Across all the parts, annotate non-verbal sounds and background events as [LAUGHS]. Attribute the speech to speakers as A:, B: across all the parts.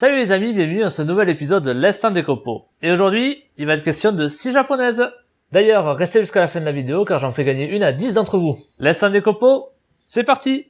A: Salut les amis, bienvenue dans ce nouvel épisode de l'Instant des Copeaux. Et aujourd'hui, il va être question de scie japonaises. D'ailleurs, restez jusqu'à la fin de la vidéo car j'en fais gagner une à 10 d'entre vous. L'Instant des Copeaux, c'est parti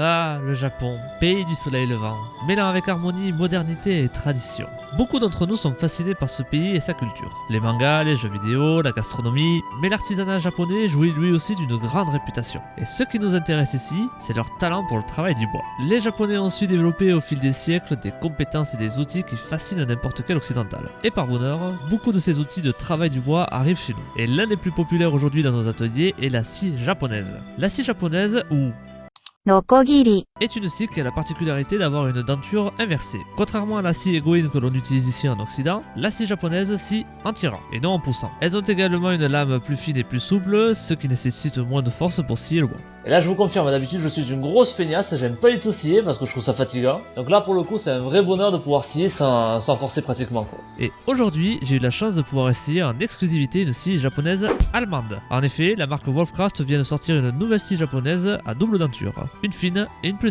B: Ah, le Japon, pays du soleil levant, mêlant avec harmonie, modernité et tradition. Beaucoup d'entre nous sont fascinés par ce pays et sa culture. Les mangas, les jeux vidéo, la gastronomie, mais l'artisanat japonais jouit lui aussi d'une grande réputation. Et ce qui nous intéresse ici, c'est leur talent pour le travail du bois. Les japonais ont su développer au fil des siècles des compétences et des outils qui fascinent n'importe quel occidental. Et par bonheur, beaucoup de ces outils de travail du bois arrivent chez nous. Et l'un des plus populaires aujourd'hui dans nos ateliers est la scie japonaise. La scie japonaise, ou
C: ノコギリ。
B: Est une scie qui a la particularité d'avoir une denture inversée. Contrairement à la scie égoïne que l'on utilise ici en Occident, la scie japonaise scie en tirant et non en poussant. Elles ont également une lame plus fine et plus souple, ce qui nécessite moins de force pour scier le bois.
A: Et là je vous confirme, d'habitude je suis une grosse feignasse, j'aime pas du tout scier parce que je trouve ça fatigant. Donc là pour le coup c'est un vrai bonheur de pouvoir scier sans, sans forcer pratiquement quoi.
B: Et aujourd'hui, j'ai eu la chance de pouvoir essayer en exclusivité une scie japonaise allemande. En effet, la marque Wolfcraft vient de sortir une nouvelle scie japonaise à double denture, une fine et une plus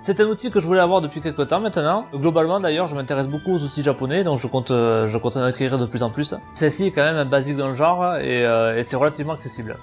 A: C'est un outil que je voulais avoir depuis quelques temps maintenant. Globalement d'ailleurs je m'intéresse beaucoup aux outils japonais donc je compte, euh, je compte en acquérir de plus en plus. Celle-ci est quand même un basique dans le genre et, euh, et c'est relativement accessible.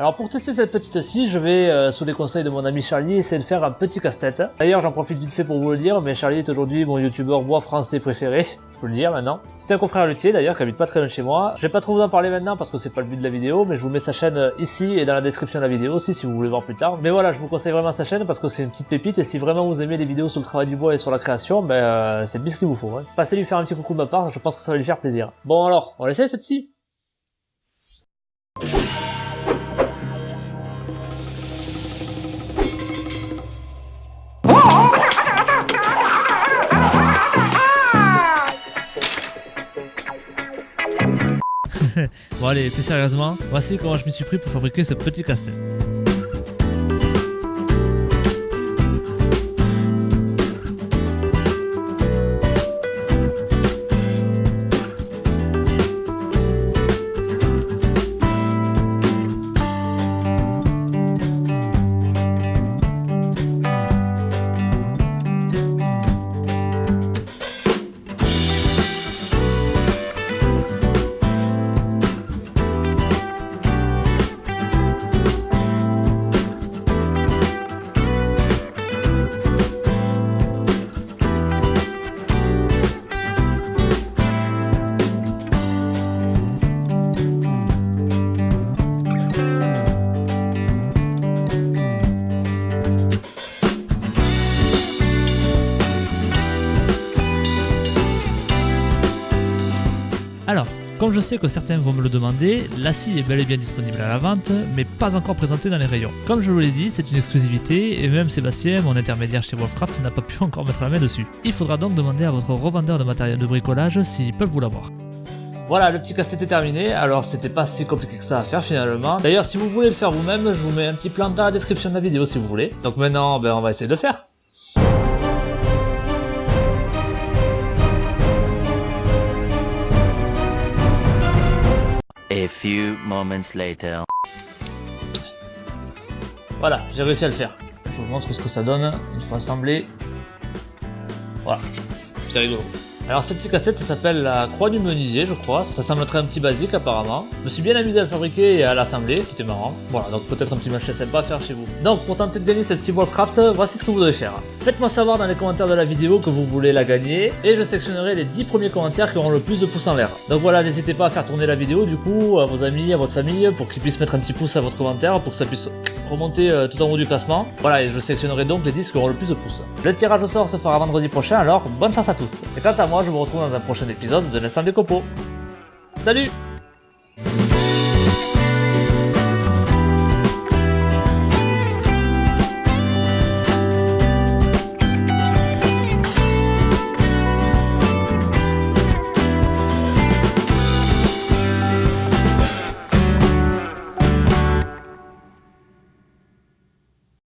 A: Alors pour tester cette petite scie, je vais, euh, sous les conseils de mon ami Charlie, essayer de faire un petit casse-tête. D'ailleurs j'en profite vite fait pour vous le dire, mais Charlie est aujourd'hui mon youtubeur bois français préféré, [LAUGHS] je peux le dire maintenant. C'est un confrère luthier d'ailleurs qui habite pas très loin de chez moi. Je vais pas trop vous en parler maintenant parce que c'est pas le but de la vidéo, mais je vous mets sa chaîne euh, ici et dans la description de la vidéo aussi si vous voulez voir plus tard. Mais voilà, je vous conseille vraiment sa chaîne parce que c'est une petite pépite et si vraiment vous aimez les vidéos sur le travail du bois et sur la création, ben euh, c'est bien ce qu'il vous faut. Hein. Passez lui faire un petit coucou de ma part, je pense que ça va lui faire plaisir. Bon alors, on essaie cette scie
B: Bon allez, plus sérieusement, voici comment je m'y suis pris pour fabriquer ce petit casse-tête. Alors, comme je sais que certains vont me le demander, la scie est bel et bien disponible à la vente, mais pas encore présentée dans les rayons. Comme je vous l'ai dit, c'est une exclusivité, et même Sébastien, mon intermédiaire chez Wolfcraft, n'a pas pu [LAUGHS] encore mettre la main dessus. Il faudra donc demander à votre revendeur de matériel de bricolage s'ils peuvent vous l'avoir.
A: Voilà, le petit casse-tête est terminé, alors c'était pas si compliqué que ça à faire finalement. D'ailleurs, si vous voulez le faire vous-même, je vous mets un petit plan dans la description de la vidéo si vous voulez. Donc maintenant, ben, on va essayer de le faire.
D: Few moments later.
A: Voilà, j'ai réussi à le faire. Je vous montre ce que ça donne une fois assemblé. Voilà, c'est rigolo. Alors ce petit casse-tête, ça s'appelle la croix du menuisier, je crois. Ça semble être un petit basique apparemment. Je me suis bien amusé à le fabriquer et à l'assembler, c'était marrant. Voilà, donc peut-être un petit machin sympa à faire chez vous. Donc pour tenter de gagner cette Steve Wolfcraft, voici ce que vous devez faire. Faites-moi savoir dans les commentaires de la vidéo que vous voulez la gagner et je sectionnerai les 10 premiers commentaires qui auront le plus de pouces en l'air. Donc voilà, n'hésitez pas à faire tourner la vidéo du coup à vos amis, à votre famille pour qu'ils puissent mettre un petit pouce à votre commentaire pour que ça puisse remonter euh, tout en haut du classement. Voilà, et je sectionnerai donc les 10 qui auront le plus de pouces. Le tirage au sort se fera vendredi prochain, alors bonne chance à tous. Et quant à moi, je vous retrouve dans un prochain épisode de l'Instant des Copeaux. Salut